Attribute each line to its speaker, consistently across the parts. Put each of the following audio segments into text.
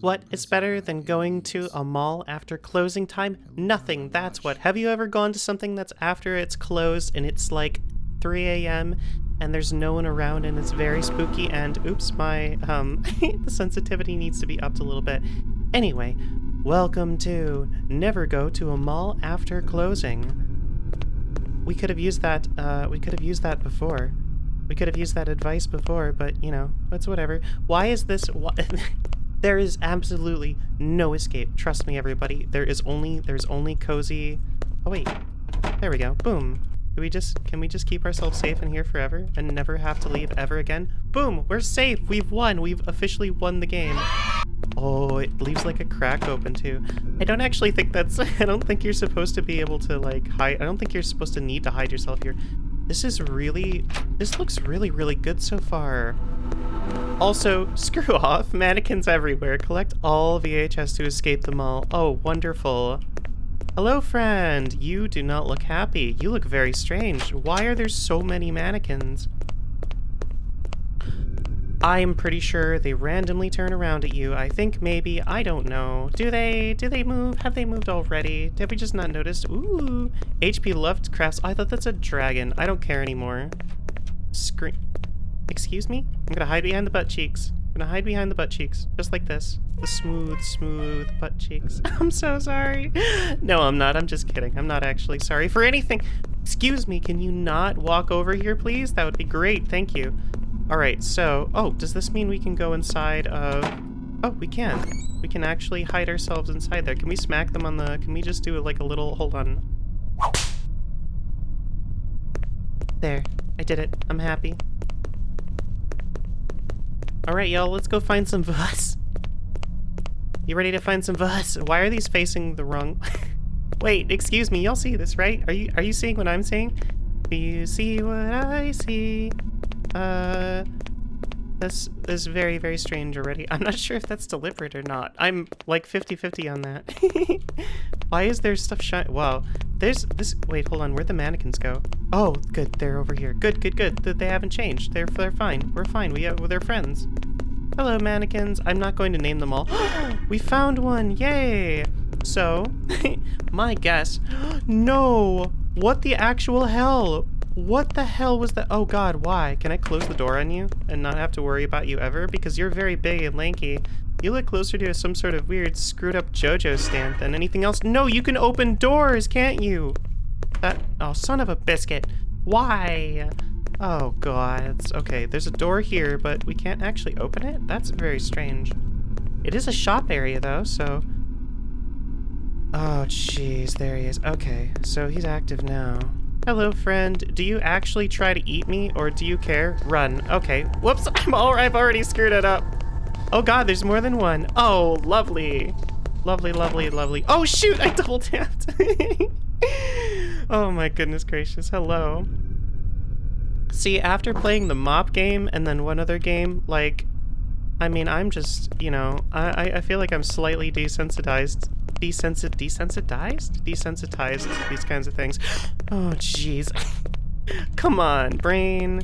Speaker 1: What is better than going to a mall after closing time? Nothing, that's what. Have you ever gone to something that's after it's closed and it's like 3 a.m. and there's no one around and it's very spooky and oops, my, um, the sensitivity needs to be upped a little bit. Anyway, welcome to Never Go to a Mall After Closing. We could have used that, uh, we could have used that before. We could have used that advice before, but, you know, it's whatever. Why is this... Why, there is absolutely no escape. Trust me, everybody. There is only... There's only cozy... Oh, wait. There we go. Boom. Do we just... Can we just keep ourselves safe in here forever and never have to leave ever again? Boom! We're safe! We've won! We've officially won the game. Oh, it leaves like a crack open too. I don't actually think that's... I don't think you're supposed to be able to like hide... I don't think you're supposed to need to hide yourself here. This is really... This looks really, really good so far. Also, screw off. Mannequins everywhere. Collect all VHS to escape them all. Oh, wonderful. Hello, friend. You do not look happy. You look very strange. Why are there so many mannequins? I'm pretty sure they randomly turn around at you. I think maybe, I don't know. Do they, do they move? Have they moved already? Have we just not noticed? Ooh, HP Lovecrafts. I thought that's a dragon. I don't care anymore. Scream. Excuse me? I'm gonna hide behind the butt cheeks. I'm gonna hide behind the butt cheeks. Just like this. The smooth, smooth butt cheeks. I'm so sorry. No, I'm not. I'm just kidding. I'm not actually sorry for anything. Excuse me, can you not walk over here, please? That would be great. Thank you. Alright, so... Oh, does this mean we can go inside of... Oh, we can. We can actually hide ourselves inside there. Can we smack them on the... Can we just do like a little... Hold on. There. I did it. I'm happy. Alright, y'all, let's go find some bus. You ready to find some bus? Why are these facing the wrong... Wait, excuse me, y'all see this, right? Are you are you seeing what I'm seeing? Do you see what I see? Uh, this is very, very strange already. I'm not sure if that's deliberate or not. I'm like 50-50 on that. Why is there stuff shine? Wow, there's this. Wait, hold on. Where'd the mannequins go? Oh, good. They're over here. Good, good, good. They haven't changed. They're they're fine. We're fine. We uh, have, they're friends. Hello, mannequins. I'm not going to name them all. we found one. Yay! So, my guess. no! What the actual hell? What the hell was that? Oh god, why? Can I close the door on you and not have to worry about you ever? Because you're very big and lanky. You look closer to some sort of weird screwed up JoJo stand than anything else. No, you can open doors, can't you? That, oh, son of a biscuit. Why? Oh god, okay, there's a door here, but we can't actually open it? That's very strange. It is a shop area though, so... Oh jeez, there he is. Okay, so he's active now. Hello, friend. Do you actually try to eat me, or do you care? Run. Okay. Whoops, I'm all, I've already screwed it up. Oh god, there's more than one. Oh, lovely. Lovely, lovely, lovely. Oh shoot, I double tapped. oh my goodness gracious, hello. See, after playing the mop game and then one other game, like, I mean, I'm just, you know, I, I feel like I'm slightly desensitized desensit desensitized? Desensitized these kinds of things. Oh, jeez. Come on, brain.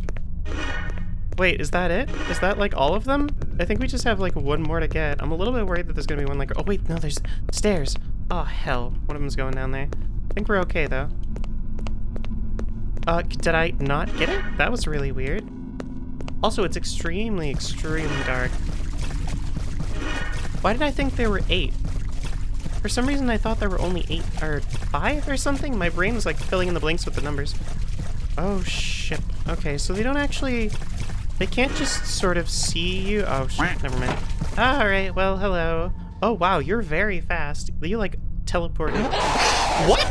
Speaker 1: Wait, is that it? Is that like all of them? I think we just have like one more to get. I'm a little bit worried that there's gonna be one like- Oh wait, no, there's stairs. Oh hell, one of them's going down there. I think we're okay though. Uh, did I not get it? That was really weird. Also, it's extremely, extremely dark. Why did I think there were eight? For some reason, I thought there were only eight or five or something. My brain was like filling in the blanks with the numbers. Oh, shit. Okay, so they don't actually... They can't just sort of see you. Oh, shit. Never mind. All right. Well, hello. Oh, wow. You're very fast. You, like, teleported. what?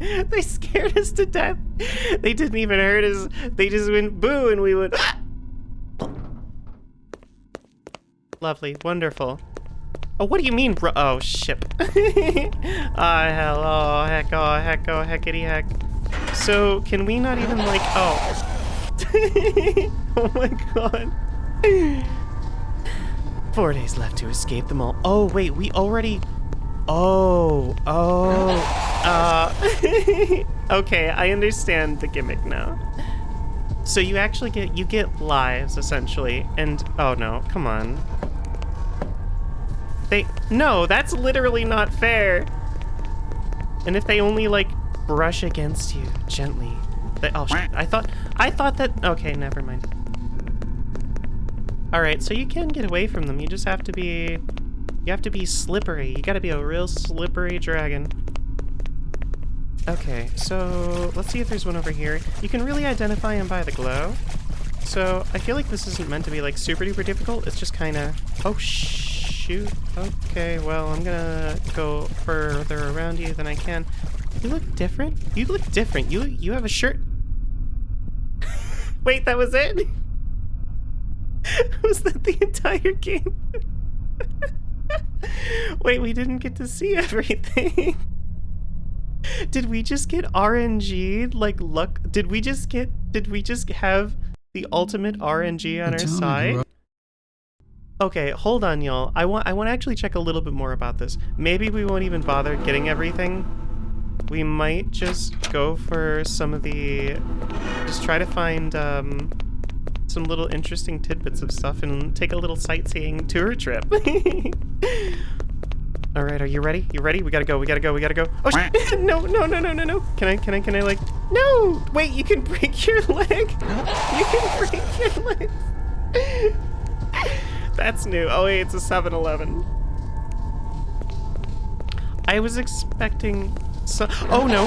Speaker 1: they scared us to death. They didn't even hurt us. They just went boo and we went... Lovely. Wonderful. Oh, what do you mean, bro? Oh, ship. Ah, uh, hello, heck, oh, heck, oh, heckity heck. So, can we not even, like, oh. oh my god. Four days left to escape them all. Oh, wait, we already... Oh, oh, uh... okay, I understand the gimmick now. So you actually get you get lives essentially, and oh no, come on. They no, that's literally not fair. And if they only like brush against you gently, they oh I thought I thought that okay, never mind. All right, so you can get away from them. You just have to be you have to be slippery. You got to be a real slippery dragon. Okay, so let's see if there's one over here. You can really identify him by the glow. So I feel like this isn't meant to be like super duper difficult. It's just kind of, oh shoot. Okay, well I'm gonna go further around you than I can. You look different. You look different. You you have a shirt. Wait, that was it? was that the entire game? Wait, we didn't get to see everything. Did we just get RNG like luck? Did we just get? Did we just have the ultimate RNG on our side? Okay, hold on, y'all. I want I want to actually check a little bit more about this. Maybe we won't even bother getting everything. We might just go for some of the, just try to find um, some little interesting tidbits of stuff and take a little sightseeing tour trip. All right, are you ready? You ready? We gotta go. We gotta go. We gotta go. Oh shit! no, no, no, no, no, no. Can I? Can I? Can I? Like? No! Wait! You can break your leg. You can break your leg. That's new. Oh wait, it's a 7-Eleven. I was expecting. So oh no.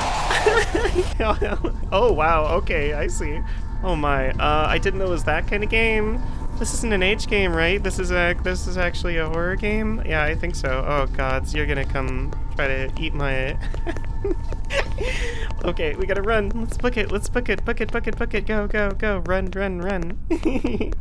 Speaker 1: oh wow. Okay, I see. Oh my. Uh, I didn't know it was that kind of game. This isn't an H game, right? This is a this is actually a horror game. Yeah, I think so. Oh gods, you're gonna come try to eat my. okay, we gotta run. Let's book it. Let's book it. Book it. Book it. Book it. Go. Go. Go. Run. Run. Run.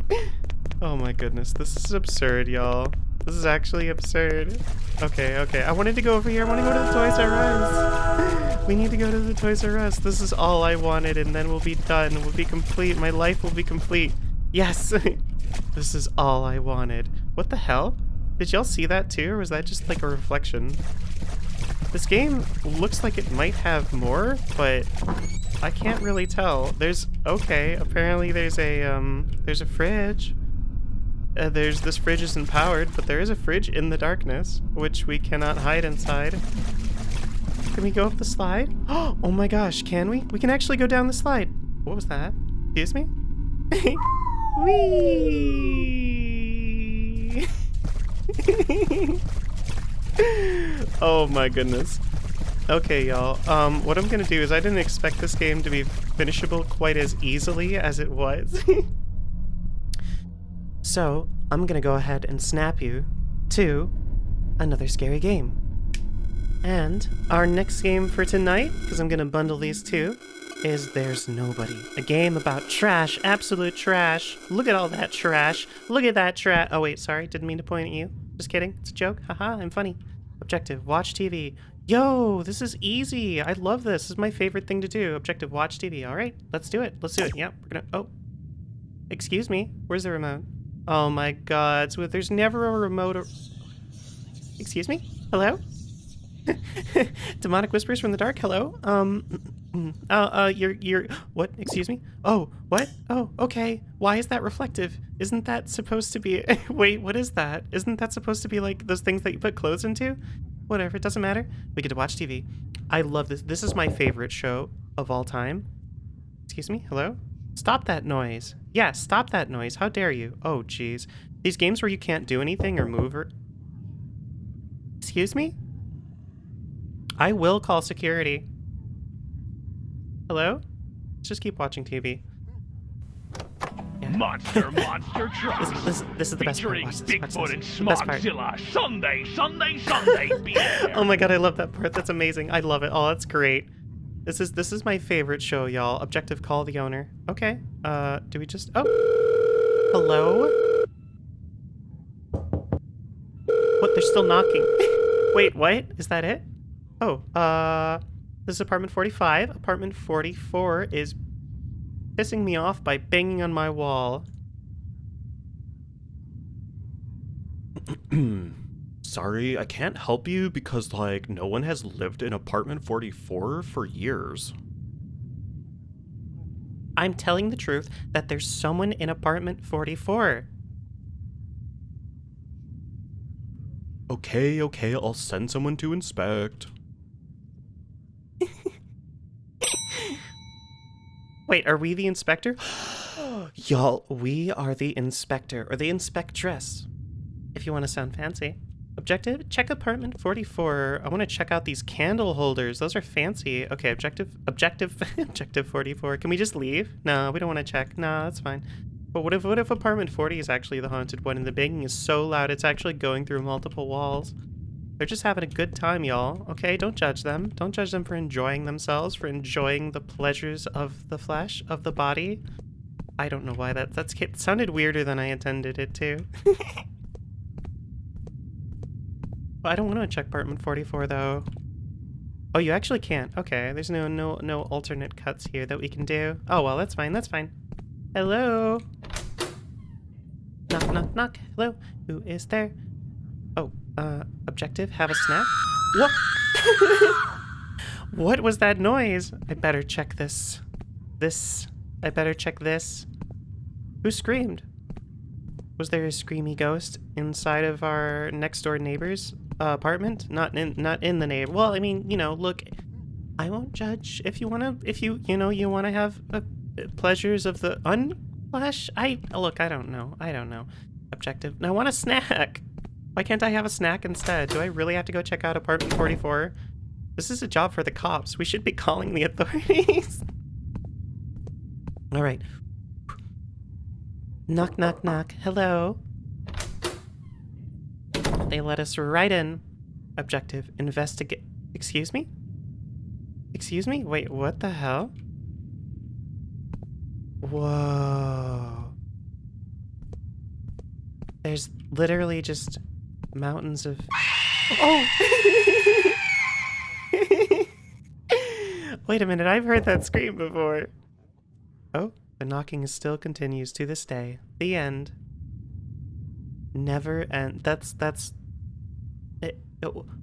Speaker 1: oh my goodness, this is absurd, y'all. This is actually absurd. Okay. Okay. I wanted to go over here. I want to go to the Toys R Us. we need to go to the Toys R Us. This is all I wanted, and then we'll be done. We'll be complete. My life will be complete. Yes. This is all I wanted. What the hell? Did y'all see that too, or was that just like a reflection? This game looks like it might have more, but I can't really tell. There's, okay, apparently there's a, um, there's a fridge. Uh, there's, this fridge isn't powered, but there is a fridge in the darkness, which we cannot hide inside. Can we go up the slide? Oh my gosh, can we? We can actually go down the slide. What was that? Excuse me? Whee! oh my goodness. Okay, y'all. Um, what I'm gonna do is I didn't expect this game to be finishable quite as easily as it was. so, I'm gonna go ahead and snap you to another scary game. And our next game for tonight, because I'm gonna bundle these two, is There's Nobody. A game about trash, absolute trash. Look at all that trash. Look at that trash. Oh wait, sorry, didn't mean to point at you. Just kidding, it's a joke. Haha, I'm funny. Objective, watch TV. Yo, this is easy. I love this. This is my favorite thing to do. Objective, watch TV. All right, let's do it. Let's do it. Yep, we're gonna, oh. Excuse me, where's the remote? Oh my god, so there's never a remote. Excuse me? Hello? Demonic whispers from the dark. Hello. Um. Uh. Uh. You're. You're. What? Excuse me. Oh. What? Oh. Okay. Why is that reflective? Isn't that supposed to be? Wait. What is that? Isn't that supposed to be like those things that you put clothes into? Whatever. It doesn't matter. We get to watch TV. I love this. This is my favorite show of all time. Excuse me. Hello. Stop that noise. Yeah. Stop that noise. How dare you? Oh. Jeez. These games where you can't do anything or move or. Excuse me. I will call security. Hello? Let's just keep watching TV.
Speaker 2: Yeah. Monster, monster truck.
Speaker 1: This, this, this, is the best part.
Speaker 2: Watch this, watch Bigfoot and Smogzilla. Sunday, Sunday, Sunday.
Speaker 1: oh my god, I love that part. That's amazing. I love it. Oh, that's great. This is this is my favorite show, y'all. Objective, call the owner. Okay. Uh, do we just? Oh, hello. What? They're still knocking. Wait, what? Is that it? Oh, uh, this is apartment 45. Apartment 44 is pissing me off by banging on my wall.
Speaker 3: Sorry, I can't help you because, like, no one has lived in apartment 44 for years.
Speaker 1: I'm telling the truth that there's someone in apartment 44.
Speaker 3: Okay, okay, I'll send someone to inspect.
Speaker 1: Wait, are we the inspector? Y'all, we are the inspector or the inspectress. If you want to sound fancy. Objective, check apartment 44. I want to check out these candle holders. Those are fancy. Okay, objective, objective, objective 44. Can we just leave? No, we don't want to check. No, that's fine. But what if, what if apartment 40 is actually the haunted one and the banging is so loud it's actually going through multiple walls? They're just having a good time, y'all. Okay, don't judge them. Don't judge them for enjoying themselves, for enjoying the pleasures of the flesh, of the body. I don't know why that that's sounded weirder than I intended it to. I don't want to check apartment 44 though. Oh, you actually can't. Okay, there's no no no alternate cuts here that we can do. Oh well, that's fine. That's fine. Hello. Knock knock knock. Hello. Who is there? Oh, uh, objective. Have a snack. What? what was that noise? I better check this. This. I better check this. Who screamed? Was there a screamy ghost inside of our next door neighbor's uh, apartment? Not in, not in the neighbor. Well, I mean, you know, look, I won't judge if you wanna, if you, you know, you wanna have uh, pleasures of the unflesh. I look, I don't know, I don't know. Objective. I want a snack. Why can't I have a snack instead? Do I really have to go check out apartment 44? This is a job for the cops. We should be calling the authorities. All right. Knock, knock, knock. Hello. They let us right in. Objective, investigate. Excuse me? Excuse me? Wait, what the hell? Whoa. There's literally just mountains of... Oh! Wait a minute, I've heard that scream before. Oh, the knocking still continues to this day. The end. Never end. That's, that's...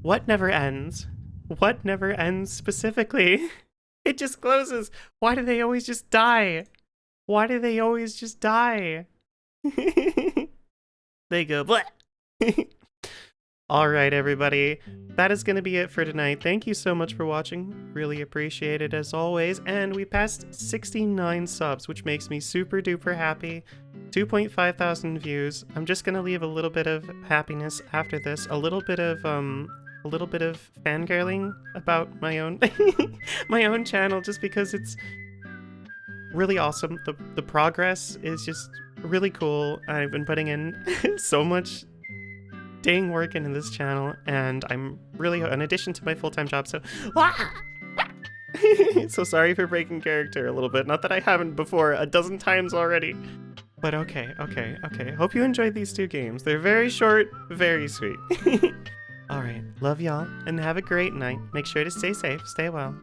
Speaker 1: What never ends? What never ends specifically? It just closes. Why do they always just die? Why do they always just die? they go, Bleh. All right, everybody. That is going to be it for tonight. Thank you so much for watching. Really appreciate it as always. And we passed 69 subs, which makes me super duper happy. 2.5 thousand views. I'm just to leave a little bit of happiness after this. A little bit of, um, a little bit of fangirling about my own, my own channel, just because it's really awesome. The, the progress is just really cool. I've been putting in so much dang work into this channel, and I'm really, in addition to my full-time job, so... so sorry for breaking character a little bit. Not that I haven't before a dozen times already. But okay, okay, okay. Hope you enjoyed these two games. They're very short, very sweet. Alright, love y'all, and have a great night. Make sure to stay safe, stay well.